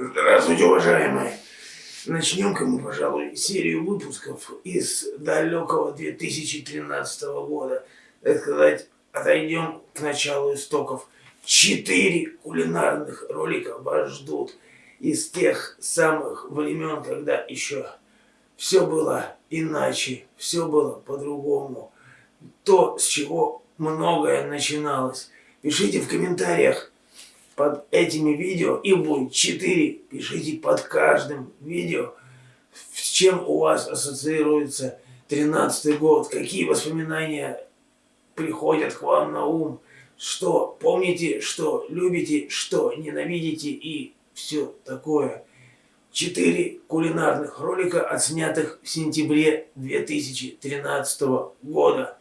Здравствуйте, уважаемые. Начнем-ка мы, пожалуй, серию выпусков из далекого 2013 года. Так сказать, отойдем к началу истоков. Четыре кулинарных ролика вас ждут из тех самых времен, когда еще все было иначе, все было по-другому. То, с чего многое начиналось. Пишите в комментариях, под этими видео, и будет 4, пишите под каждым видео, с чем у вас ассоциируется 13 год, какие воспоминания приходят к вам на ум, что помните, что любите, что ненавидите и все такое. Четыре кулинарных ролика, отснятых в сентябре 2013 года.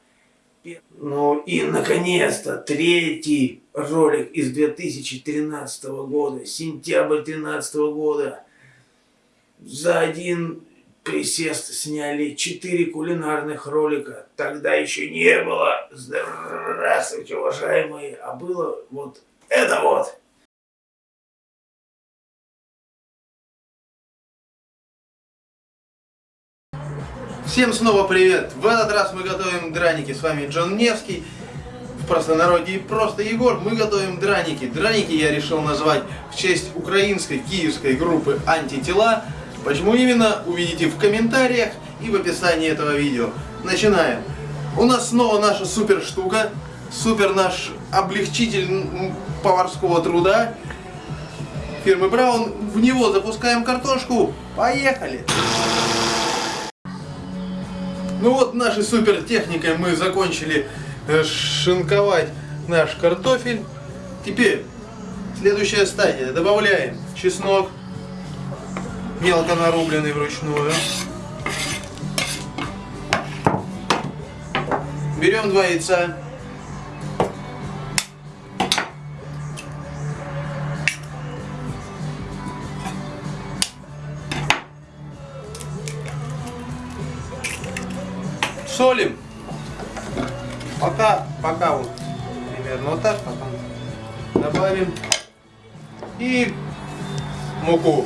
Ну и, наконец-то, третий ролик из 2013 года, сентябрь 2013 года. За один присест сняли четыре кулинарных ролика. Тогда еще не было. Здравствуйте, уважаемые. А было вот это вот. Всем снова привет! В этот раз мы готовим драники. С вами Джон Невский. Простонародье просто Егор. Мы готовим драники. Драники я решил назвать в честь украинской киевской группы Антитела. Почему именно, увидите в комментариях и в описании этого видео. Начинаем. У нас снова наша супер штука. Супер наш облегчитель поварского труда фирмы Браун. В него запускаем картошку. Поехали! Ну вот нашей супер техникой мы закончили шинковать наш картофель. Теперь следующая стадия. Добавляем чеснок, мелко нарубленный вручную. Берем два яйца. солим. Пока, пока вот примерно вот так, потом добавим и муку.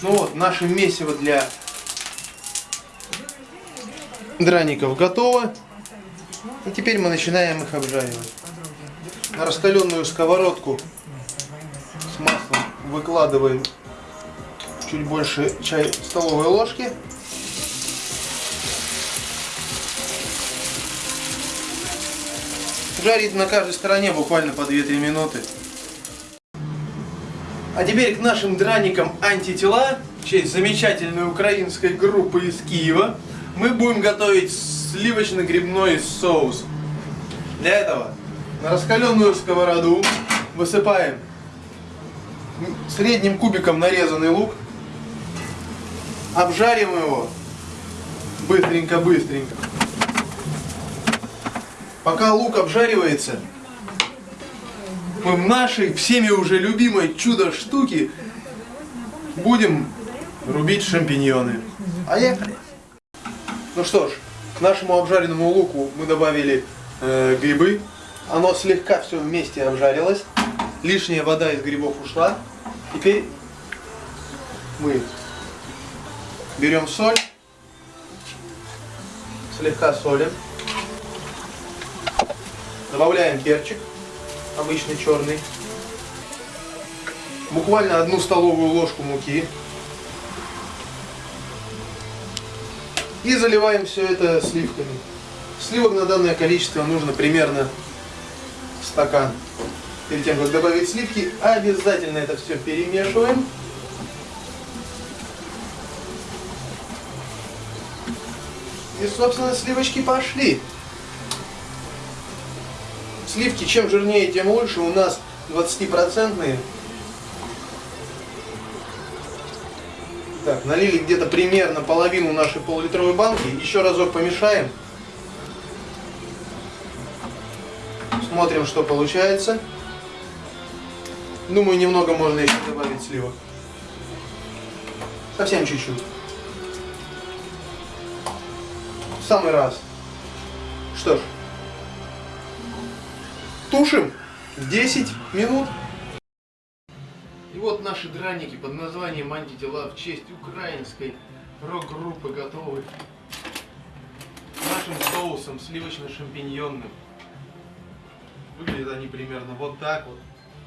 Ну вот, наше месиво для драников готово. И теперь мы начинаем их обжаривать. На раскаленную сковородку с маслом выкладываем чуть больше чай столовой ложки. Жарить на каждой стороне буквально по 2-3 минуты. А теперь к нашим драникам антитела, в честь замечательной украинской группы из Киева, мы будем готовить сливочно-грибной соус. Для этого на раскаленную сковороду высыпаем средним кубиком нарезанный лук, обжарим его быстренько-быстренько. Пока лук обжаривается, мы в нашей всеми уже любимой чудо штуки будем рубить шампиньоны. Поехали! Ну что ж, к нашему обжаренному луку мы добавили э, грибы. Оно слегка все вместе обжарилось. Лишняя вода из грибов ушла. Теперь мы Берем соль, слегка солим, добавляем перчик, обычный черный, буквально одну столовую ложку муки и заливаем все это сливками. Сливок на данное количество нужно примерно стакан. Перед тем, как добавить сливки, обязательно это все перемешиваем. И, собственно, сливочки пошли. Сливки, чем жирнее, тем лучше. У нас 20-процентные. Так, налили где-то примерно половину нашей полулитровой банки. Еще разок помешаем. Смотрим, что получается. Думаю, немного можно еще добавить сливок. Совсем чуть-чуть самый раз. Что ж, тушим 10 минут. И вот наши драники под названием антитела в честь украинской рок-группы готовы. Нашим соусом сливочно-шампиньонным. Выглядят они примерно вот так вот.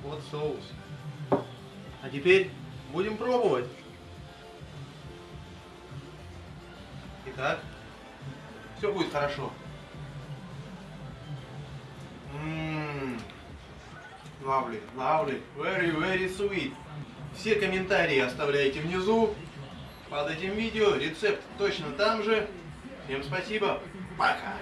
Вот соус. А теперь будем пробовать. Итак, все будет хорошо. Ммм, lovely, lovely, very, very sweet. Все комментарии оставляйте внизу под этим видео. Рецепт точно там же. Всем спасибо. Пока.